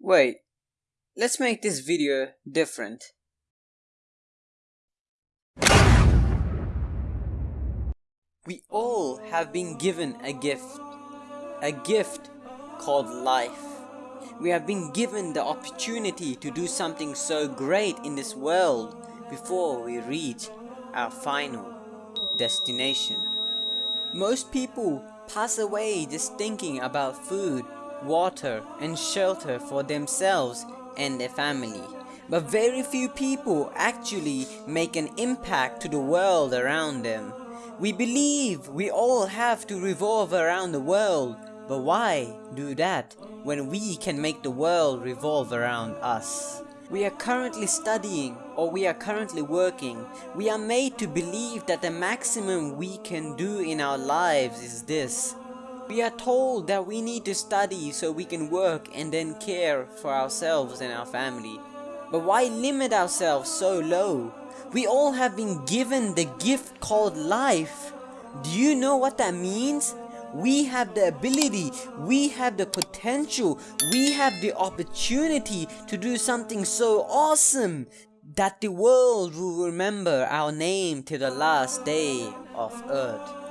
Wait, let's make this video different. We all have been given a gift. A gift called life. We have been given the opportunity to do something so great in this world before we reach our final destination. Most people pass away just thinking about food, water and shelter for themselves and their family. But very few people actually make an impact to the world around them. We believe we all have to revolve around the world, but why do that when we can make the world revolve around us? We are currently studying or we are currently working. We are made to believe that the maximum we can do in our lives is this. We are told that we need to study so we can work and then care for ourselves and our family. But why limit ourselves so low? We all have been given the gift called life. Do you know what that means? We have the ability, we have the potential, we have the opportunity to do something so awesome that the world will remember our name till the last day of earth.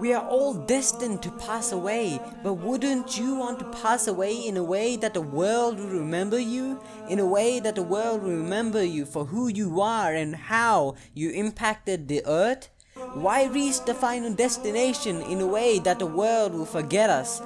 We are all destined to pass away, but wouldn't you want to pass away in a way that the world will remember you? In a way that the world will remember you for who you are and how you impacted the earth? Why reach the final destination in a way that the world will forget us?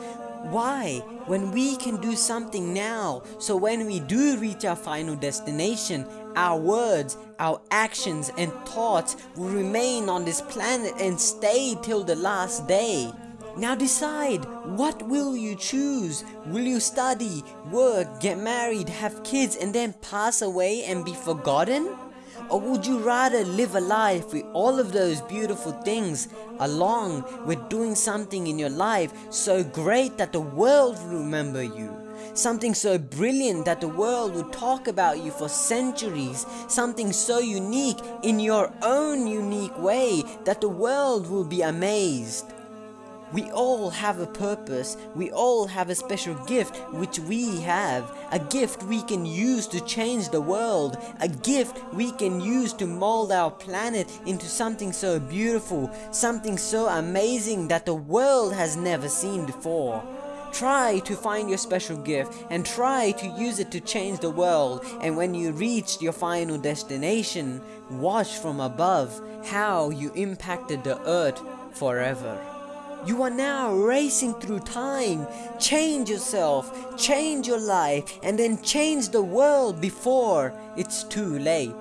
Why? When we can do something now, so when we do reach our final destination, our words, our actions and thoughts will remain on this planet and stay till the last day. Now decide, what will you choose? Will you study, work, get married, have kids and then pass away and be forgotten? Or would you rather live a life with all of those beautiful things along with doing something in your life so great that the world will remember you? Something so brilliant that the world will talk about you for centuries. Something so unique in your own unique way that the world will be amazed. We all have a purpose, we all have a special gift which we have, a gift we can use to change the world, a gift we can use to mold our planet into something so beautiful, something so amazing that the world has never seen before. Try to find your special gift and try to use it to change the world and when you reach your final destination, watch from above how you impacted the earth forever. You are now racing through time. Change yourself, change your life, and then change the world before it's too late.